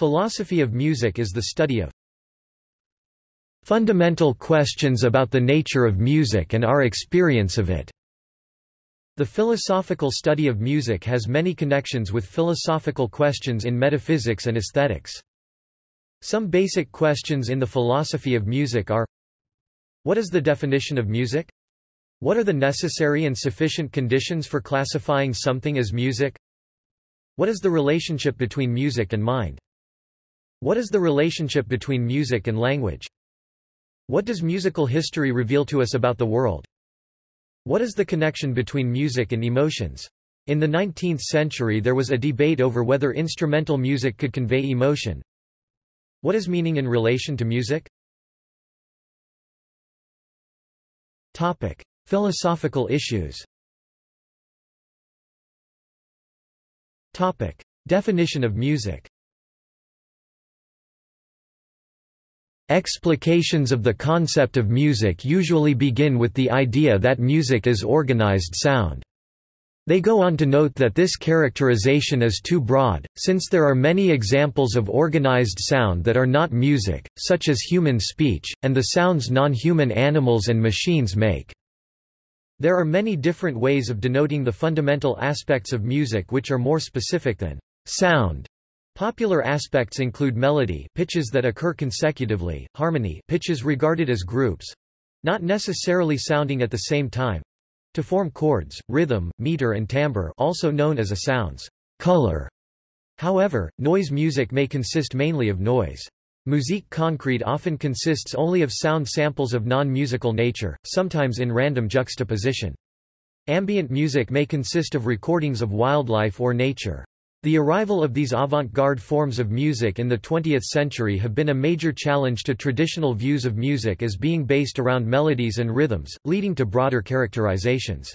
Philosophy of music is the study of fundamental questions about the nature of music and our experience of it. The philosophical study of music has many connections with philosophical questions in metaphysics and aesthetics. Some basic questions in the philosophy of music are What is the definition of music? What are the necessary and sufficient conditions for classifying something as music? What is the relationship between music and mind? What is the relationship between music and language? What does musical history reveal to us about the world? What is the connection between music and emotions? In the 19th century there was a debate over whether instrumental music could convey emotion. What is meaning in relation to music? Topic. Philosophical issues Topic. Definition of music Explications of the concept of music usually begin with the idea that music is organized sound. They go on to note that this characterization is too broad, since there are many examples of organized sound that are not music, such as human speech, and the sounds non-human animals and machines make. There are many different ways of denoting the fundamental aspects of music which are more specific than sound. Popular aspects include melody pitches that occur consecutively, harmony pitches regarded as groups not necessarily sounding at the same time to form chords, rhythm, meter and timbre also known as a sound's color. However, noise music may consist mainly of noise. Musique concrete often consists only of sound samples of non-musical nature, sometimes in random juxtaposition. Ambient music may consist of recordings of wildlife or nature. The arrival of these avant-garde forms of music in the 20th century have been a major challenge to traditional views of music as being based around melodies and rhythms, leading to broader characterizations.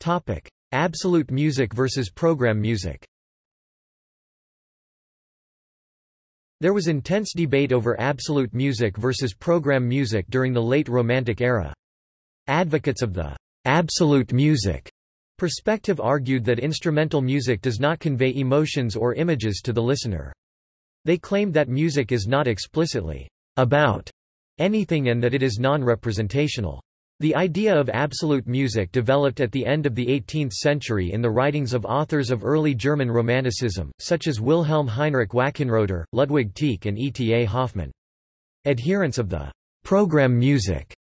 Topic: Absolute music versus program music. There was intense debate over absolute music versus program music during the late Romantic era. Advocates of the absolute music Perspective argued that instrumental music does not convey emotions or images to the listener. They claimed that music is not explicitly about anything and that it is non-representational. The idea of absolute music developed at the end of the 18th century in the writings of authors of early German Romanticism, such as Wilhelm Heinrich Wackenroder, Ludwig Tieck and E. T. A. Hoffmann. Adherents of the program music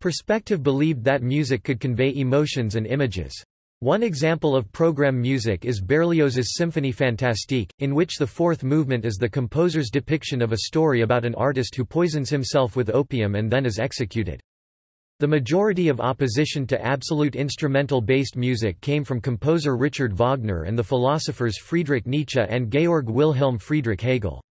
perspective believed that music could convey emotions and images. One example of program music is Berlioz's Symphonie Fantastique, in which the fourth movement is the composer's depiction of a story about an artist who poisons himself with opium and then is executed. The majority of opposition to absolute instrumental-based music came from composer Richard Wagner and the philosophers Friedrich Nietzsche and Georg Wilhelm Friedrich Hegel.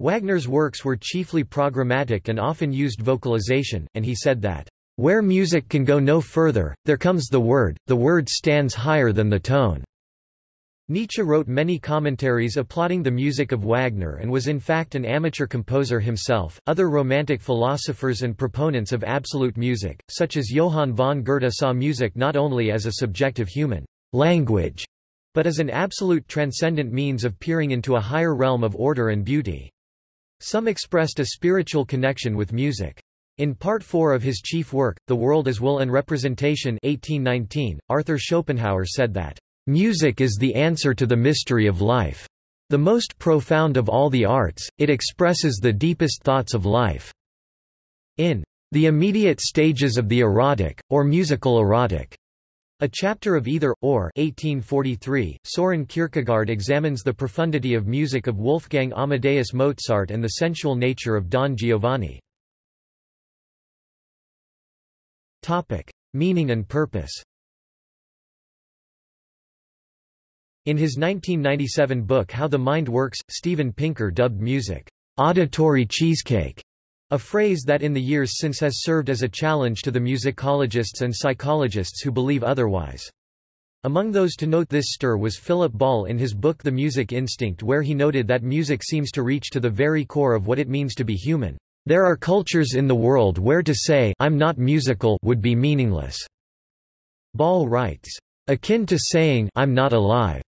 Wagner's works were chiefly programmatic and often used vocalization, and he said that where music can go no further, there comes the word, the word stands higher than the tone. Nietzsche wrote many commentaries applauding the music of Wagner and was in fact an amateur composer himself. Other Romantic philosophers and proponents of absolute music, such as Johann von Goethe, saw music not only as a subjective human language, but as an absolute transcendent means of peering into a higher realm of order and beauty. Some expressed a spiritual connection with music. In Part 4 of his chief work, The World as Will and Representation 1819, Arthur Schopenhauer said that, "...music is the answer to the mystery of life. The most profound of all the arts, it expresses the deepest thoughts of life." In The Immediate Stages of the Erotic, or Musical Erotic, a chapter of Either, or 1843, Soren Kierkegaard examines the profundity of music of Wolfgang Amadeus Mozart and the sensual nature of Don Giovanni. Topic. Meaning and purpose In his 1997 book How the Mind Works, Steven Pinker dubbed music, auditory cheesecake, a phrase that in the years since has served as a challenge to the musicologists and psychologists who believe otherwise. Among those to note this stir was Philip Ball in his book The Music Instinct where he noted that music seems to reach to the very core of what it means to be human. There are cultures in the world where to say I'm not musical would be meaningless. Ball writes, akin to saying I'm not alive.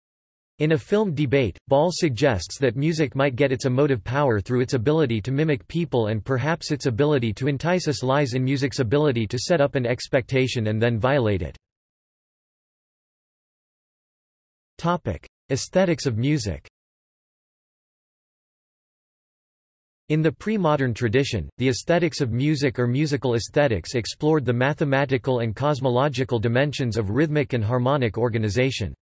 In a film debate, Ball suggests that music might get its emotive power through its ability to mimic people and perhaps its ability to entice us lies in music's ability to set up an expectation and then violate it. Topic: Aesthetics of music. In the pre-modern tradition, the aesthetics of music or musical aesthetics explored the mathematical and cosmological dimensions of rhythmic and harmonic organization.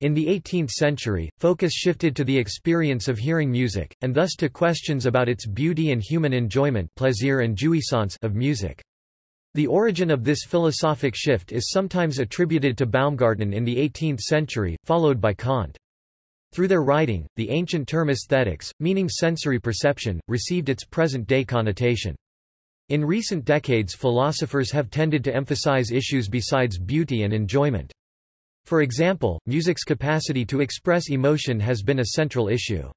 In the 18th century, focus shifted to the experience of hearing music, and thus to questions about its beauty and human enjoyment plaisir and jouissance of music. The origin of this philosophic shift is sometimes attributed to Baumgarten in the 18th century, followed by Kant. Through their writing, the ancient term aesthetics, meaning sensory perception, received its present-day connotation. In recent decades philosophers have tended to emphasize issues besides beauty and enjoyment. For example, music's capacity to express emotion has been a central issue.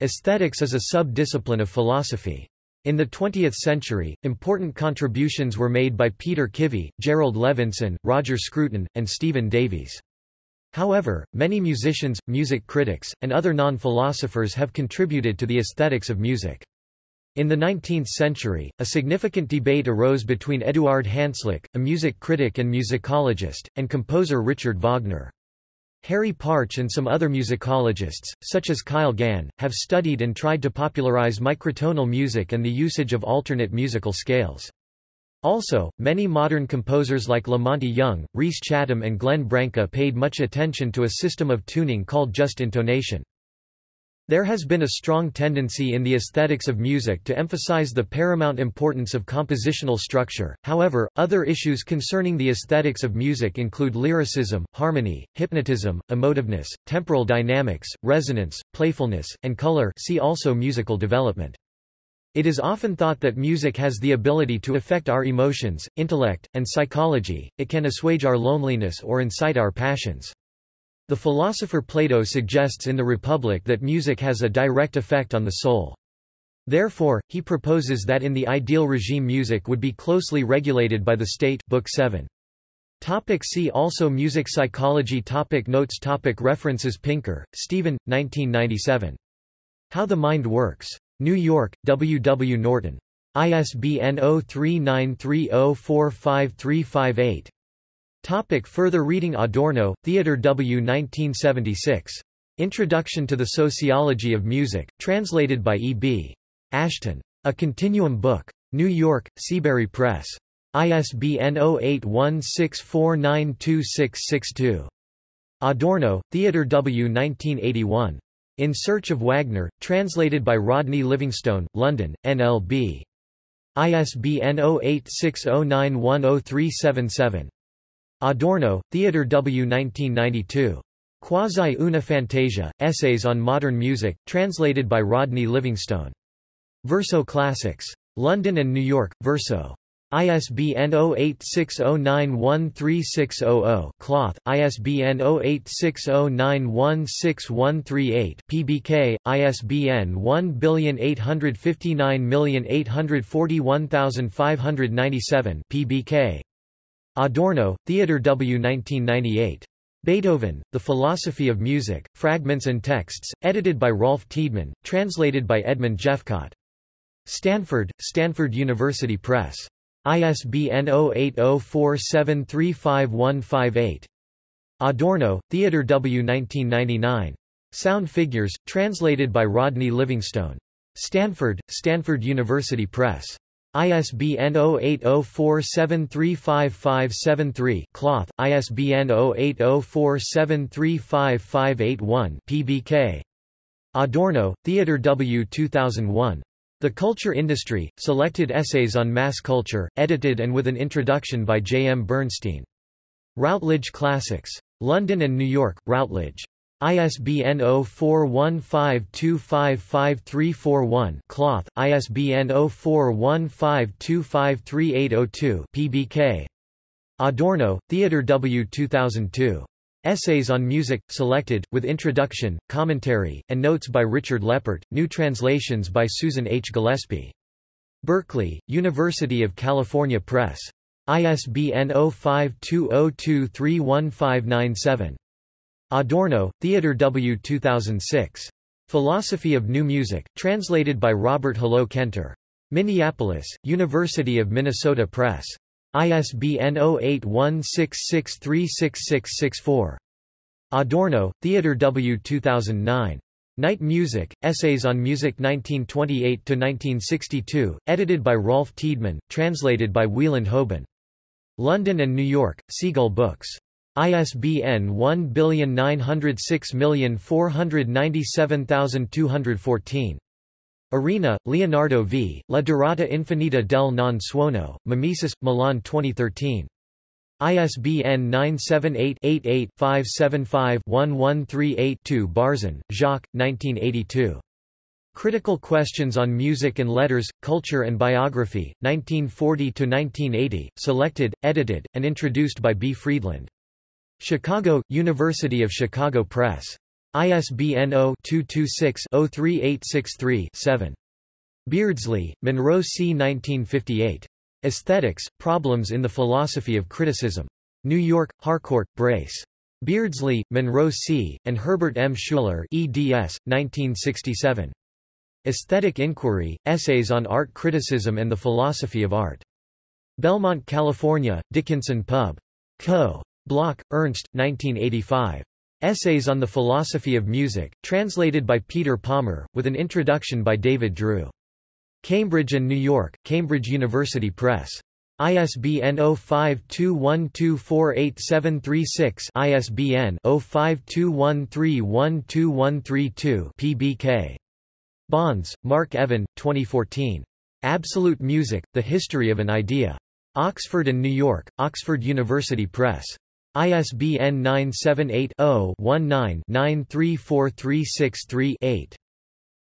Aesthetics is a sub-discipline of philosophy. In the 20th century, important contributions were made by Peter Kivy, Jerrold Levinson, Roger Scruton, and Stephen Davies. However, many musicians, music critics, and other non-philosophers have contributed to the aesthetics of music. In the 19th century, a significant debate arose between Eduard Hanslick, a music critic and musicologist, and composer Richard Wagner. Harry Partch and some other musicologists, such as Kyle Gann, have studied and tried to popularize microtonal music and the usage of alternate musical scales. Also, many modern composers like La Monte Young, Rhys Chatham and Glenn Branca paid much attention to a system of tuning called just intonation. There has been a strong tendency in the aesthetics of music to emphasize the paramount importance of compositional structure, however, other issues concerning the aesthetics of music include lyricism, harmony, hypnotism, emotiveness, temporal dynamics, resonance, playfulness, and color see also musical development. It is often thought that music has the ability to affect our emotions, intellect, and psychology, it can assuage our loneliness or incite our passions. The philosopher Plato suggests in the Republic that music has a direct effect on the soul. Therefore, he proposes that in the ideal regime music would be closely regulated by the state Book 7. Topic see also Music psychology topic Notes topic References Pinker, Stephen, 1997. How the Mind Works. New York, W. W. Norton. ISBN 0393045358. Topic further reading Adorno, Theodor W. 1976. Introduction to the Sociology of Music, translated by E. B. Ashton. A Continuum Book. New York, Seabury Press. ISBN 0816492662. Adorno, Theodor W. 1981. In Search of Wagner, translated by Rodney Livingstone, London, NLB. ISBN 0860910377. Adorno, Theodor W. 1992. Quasi una fantasia, Essays on Modern Music, translated by Rodney Livingstone. Verso Classics. London and New York, Verso. ISBN 0860913600 Cloth, ISBN 0860916138 PBK, ISBN 1859841597 PBK. Adorno, Theodor W. 1998. Beethoven, The Philosophy of Music, Fragments and Texts, edited by Rolf Tiedemann, translated by Edmund Jephcott. Stanford, Stanford University Press. ISBN 0804735158. Adorno, Theodor W. 1999. Sound Figures, translated by Rodney Livingstone. Stanford, Stanford University Press. ISBN 0804735573 Cloth, ISBN 0804735581 PBK. Adorno, Theodor W. 2001. The Culture Industry, Selected Essays on Mass Culture, edited and with an introduction by J. M. Bernstein. Routledge Classics. London and New York, Routledge. ISBN 0415255341 Cloth, ISBN 0415253802 PBK. Adorno, Theodor W. 2002. Essays on Music, Selected, with Introduction, Commentary, and Notes by Richard Leppert, new translations by Susan H. Gillespie. Berkeley, University of California Press. ISBN 0520231597. Adorno, Theodor W. 2006. Philosophy of New Music, translated by Robert Hullot-Kentor. Minneapolis, University of Minnesota Press. ISBN 0816636664. Adorno, Theodor W. 2009. Night Music, Essays on Music 1928–1962, edited by Rolf Tiedemann, translated by Wieland Hoban. London and New York, Seagull Books. ISBN 1964972214. Arena, Leonardo v. La Durata Infinita del non suono, Mimesis, Milan 2013. ISBN 978-88-575-1138-2 Barzun, Jacques, 1982. Critical Questions on Music and Letters, Culture and Biography, 1940–1980, selected, edited, and introduced by B. Friedland. Chicago, University of Chicago Press. ISBN 0-226-03863-7. Beardsley, Monroe C. 1958. Aesthetics, Problems in the Philosophy of Criticism. New York, Harcourt, Brace. Beardsley, Monroe C., and Herbert M. Schueller eds. 1967. Aesthetic Inquiry, Essays on Art Criticism and the Philosophy of Art. Belmont, California, Dickinson Pub. Co. Bloch, Ernst, 1985. Essays on the Philosophy of Music, translated by Peter Palmer, with an introduction by David Drew. Cambridge and New York, Cambridge University Press. ISBN 0521248736 ISBN 0521312132 PBK. Bonds, Mark Evan, 2014. Absolute Music, The History of an Idea. Oxford and New York, Oxford University Press. ISBN 978-0-19-934363-8.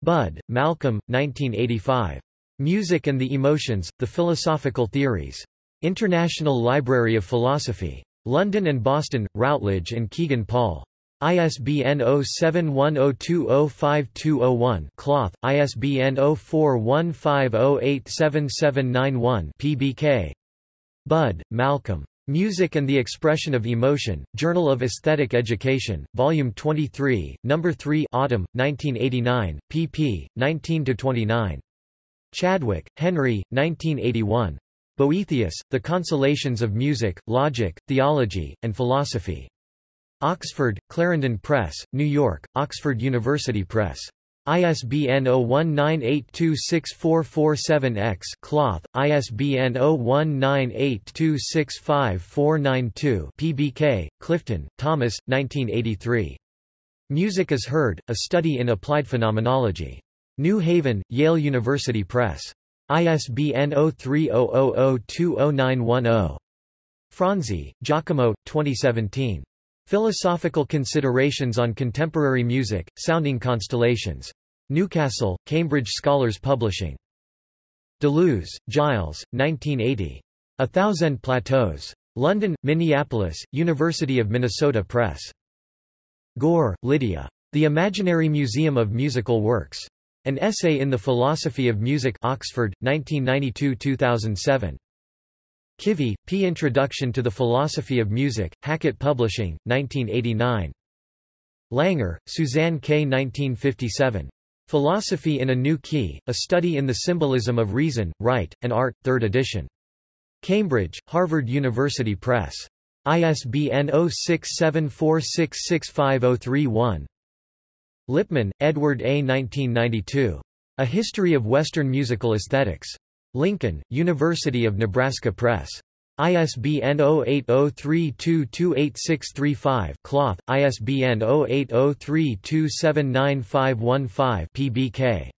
Budd, Malcolm, 1985. Music and the Emotions, The Philosophical Theories. International Library of Philosophy. London and Boston, Routledge and Kegan Paul. ISBN 0710205201 Cloth, ISBN 0415087791 PBK. Budd, Malcolm. Music and the Expression of Emotion, Journal of Aesthetic Education, Volume 23, No. 3 Autumn, 1989, pp. 19–29. Chadwick, Henry, 1981. Boethius, The Consolations of Music, Logic, Theology, and Philosophy. Oxford, Clarendon Press, New York, Oxford University Press. ISBN 0198264447-X Cloth, ISBN 0198265492 PBK, Clifton, Thomas, 1983. Music is Heard, A Study in Applied Phenomenology. New Haven, Yale University Press. ISBN 0300020910. Franzi, Giacomo, 2017. Philosophical Considerations on Contemporary Music, Sounding Constellations. Newcastle, Cambridge Scholars Publishing. Deleuze, Gilles, 1980. A Thousand Plateaus. London, Minneapolis, University of Minnesota Press. Goehr, Lydia. The Imaginary Museum of Musical Works. An Essay in the Philosophy of Music Oxford, 1992-2007. Kivy, P. Introduction to the Philosophy of Music, Hackett Publishing, 1989. Langer, Susanne K. 1957. Philosophy in a New Key, A Study in the Symbolism of Reason, Rite, and Art, 3rd edition. Cambridge, Harvard University Press. ISBN 0674665031. Lippman, Edward A. 1992. A History of Western Musical Aesthetics. Lincoln, University of Nebraska Press. ISBN 0803228635 Cloth, ISBN 0803279515 PBK.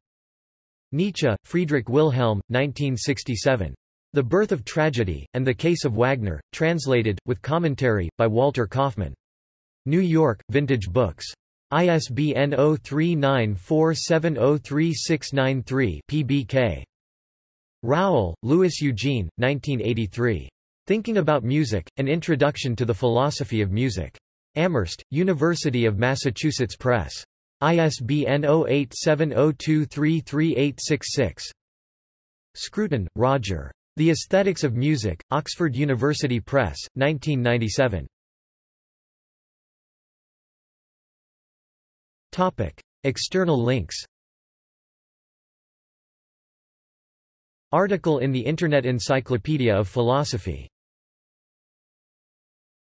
Nietzsche, Friedrich Wilhelm, 1967. The Birth of Tragedy, and the Case of Wagner, translated, with commentary, by Walter Kaufmann. New York, Vintage Books. ISBN 0394703693 PBK. Rowell, Louis Eugene, 1983. Thinking About Music, An Introduction to the Philosophy of Music. Amherst, University of Massachusetts Press. ISBN 0870233866. Scruton, Roger. The Aesthetics of Music, Oxford University Press, 1997. Topic. External links Article in the Internet Encyclopedia of Philosophy